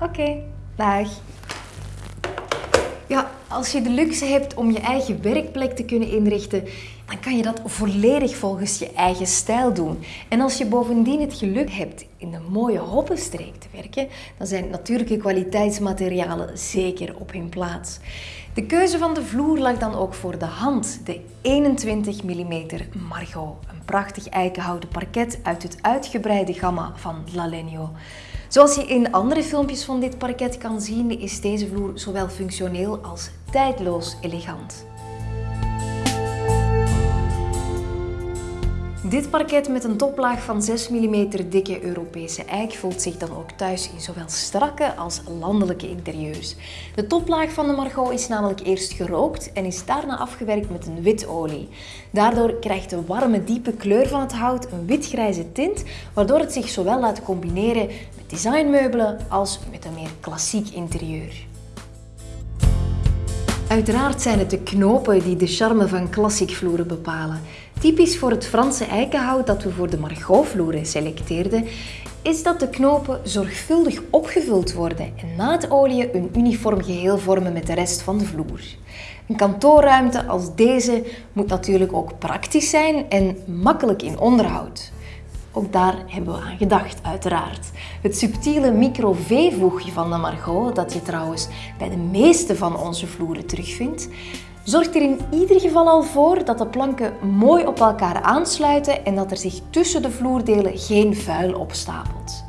Oké, dag. Ja, als je de luxe hebt om je eigen werkplek te kunnen inrichten, dan kan je dat volledig volgens je eigen stijl doen. En als je bovendien het geluk hebt in een mooie hoppenstreek te werken, dan zijn natuurlijke kwaliteitsmaterialen zeker op hun plaats. De keuze van de vloer lag dan ook voor de hand. De 21 mm Margot, een prachtig eikenhouten parket uit het uitgebreide gamma van Lalenio. Zoals je in andere filmpjes van dit parket kan zien, is deze vloer zowel functioneel als tijdloos elegant. Dit parket met een toplaag van 6 mm dikke Europese eik voelt zich dan ook thuis in zowel strakke als landelijke interieurs. De toplaag van de Margot is namelijk eerst gerookt en is daarna afgewerkt met een witolie. Daardoor krijgt de warme diepe kleur van het hout een witgrijze tint, waardoor het zich zowel laat combineren met designmeubelen als met een meer klassiek interieur. Uiteraard zijn het de knopen die de charme van klassiek vloeren bepalen. Typisch voor het Franse eikenhout dat we voor de Margot-vloeren selecteerden, is dat de knopen zorgvuldig opgevuld worden en na het een uniform geheel vormen met de rest van de vloer. Een kantoorruimte als deze moet natuurlijk ook praktisch zijn en makkelijk in onderhoud. Ook daar hebben we aan gedacht, uiteraard. Het subtiele micro-V-voegje van de Margot, dat je trouwens bij de meeste van onze vloeren terugvindt, zorgt er in ieder geval al voor dat de planken mooi op elkaar aansluiten en dat er zich tussen de vloerdelen geen vuil opstapelt.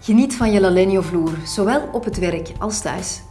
Geniet van je Lalenio vloer, zowel op het werk als thuis.